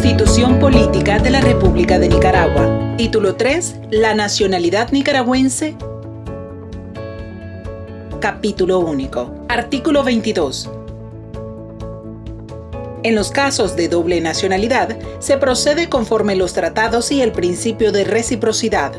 Constitución Política de la República de Nicaragua. Título 3. La nacionalidad nicaragüense. Capítulo único. Artículo 22. En los casos de doble nacionalidad, se procede conforme los tratados y el principio de reciprocidad